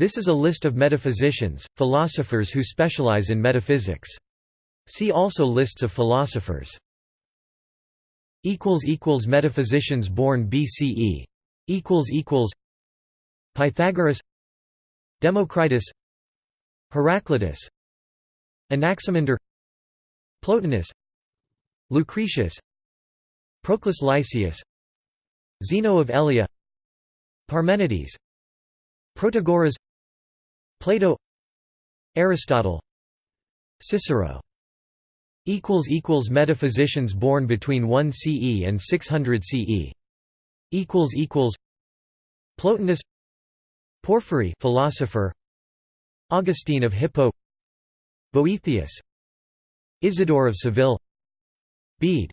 This is a list of metaphysicians, philosophers who specialize in metaphysics. See also lists of philosophers. Metaphysicians born BCE Pythagoras Democritus Heraclitus Anaximander Plotinus Lucretius Proclus Lysias Zeno of Elea Parmenides Protagoras Plato Aristotle Cicero. Equals equals Metaphysicians born between 1 CE and 600 CE equals equals Plotinus Porphyry philosopher. Augustine of Hippo. Boethius Isidore of Seville. Bede.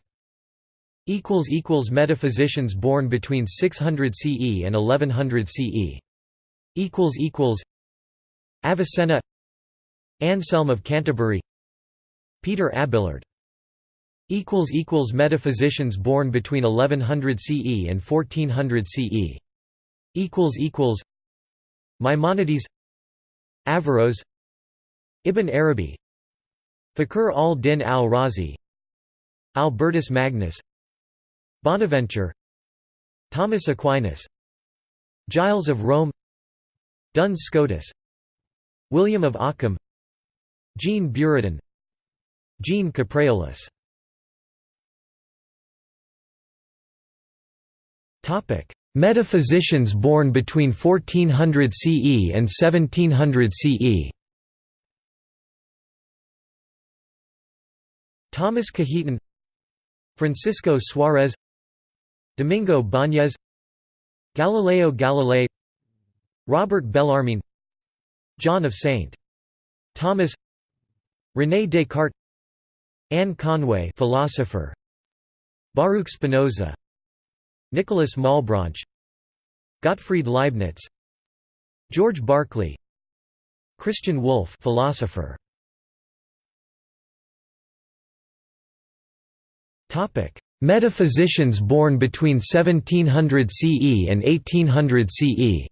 Equals equals Metaphysicians born between 600 CE and 1100 CE Avicenna Anselm of Canterbury Peter Abelard. Equals equals Metaphysicians born between 1100 CE and 1400 CE equals equals Maimonides Averroes Ibn Arabi Fakhr al-Din al-Razi Albertus Magnus Bonaventure Thomas Aquinas Giles of Rome Duns Scotus William of Ockham Jean Buridan Jean Capreolus. Metaphysicians born between 1400 CE and 1700 CE Thomas Cajetan Francisco Suarez Domingo Bañez Galileo Galilei Robert Bellarmine John of St. Thomas René Descartes Anne Conway philosopher Baruch Spinoza Nicholas Malebranche Gottfried Leibniz George Berkeley Christian Wolff philosopher Topic Metaphysicians born between 1700 CE and 1800 CE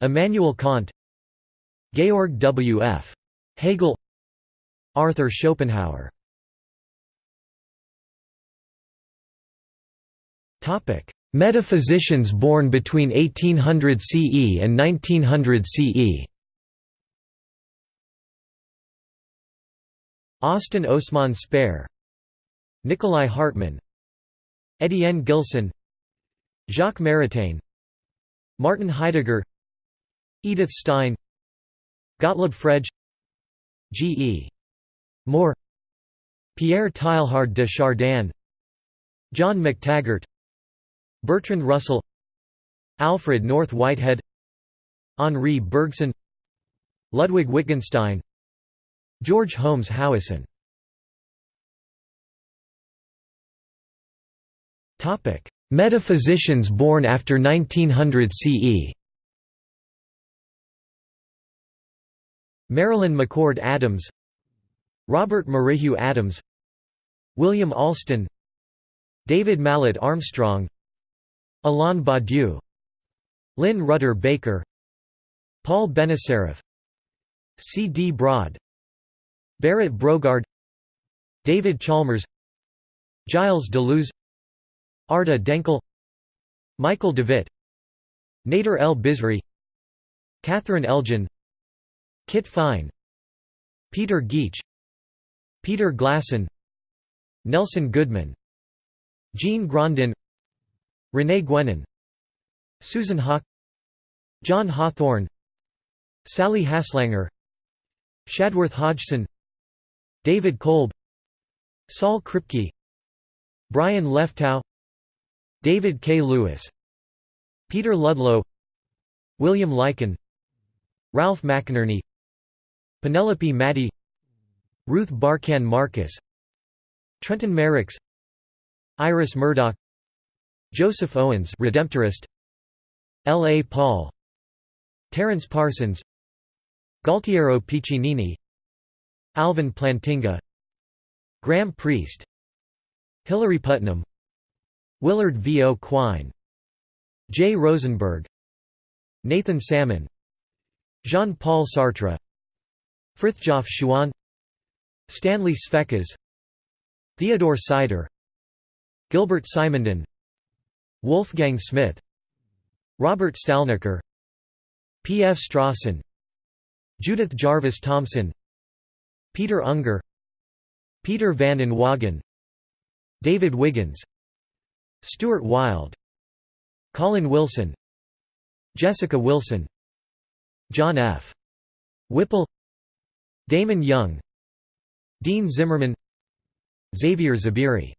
Immanuel Kant Georg W. F. Hegel Arthur Schopenhauer Metaphysicians born between 1800 CE and 1900 CE Austin Osman Spare Nikolai Hartmann Etienne Gilson Jacques Maritain Martin Heidegger Edith Stein Gottlob Frege G. E. Moore Pierre Teilhard de Chardin John McTaggart Bertrand Russell Alfred North Whitehead Henri Bergson Ludwig Wittgenstein George Holmes Howison Metaphysicians born after 1900 CE Marilyn McCord Adams Robert Merrihew Adams William Alston David Mallet Armstrong Alain Badiou Lynn Rudder Baker Paul Benacerraf C. D. Broad Berit Brogaard David Chalmers Gilles Deleuze Arda Denkel Michael Devitt Nader El Bizri Catherine Elgin Kit Fine Peter Geach Peter Glasson Nelson Goodman Jean Grandin René Guénon Susan Haack John Hawthorne Sally Haslanger Shadworth Hodgson David Kolb Saul Kripke Brian Leftow David K. Lewis Peter Ludlow William Lycan Ralph McInerny Penelope Maddy Ruth Barcan Marcus Trenton Merricks Iris Murdoch Joseph Owens Redemptorist L. A. Paul Terence Parsons Gualtiero Piccinini Alvin Plantinga Graham Priest Hilary Putnam Willard V. O. Quine J. Rosenberg Nathan Salmon Jean-Paul Sartre Frithjof Schuon Stanley Sveckas Theodore Sider Gilbert Simondon Wolfgang Smith Robert Stalnaker P. F. Strawson Judith Jarvis Thomson Peter Unger Peter van Inwagen David Wiggins Stuart Wilde Colin Wilson Jessica Wilson John F. Wippel Damon Young Dean Zimmerman Xavier Zubiri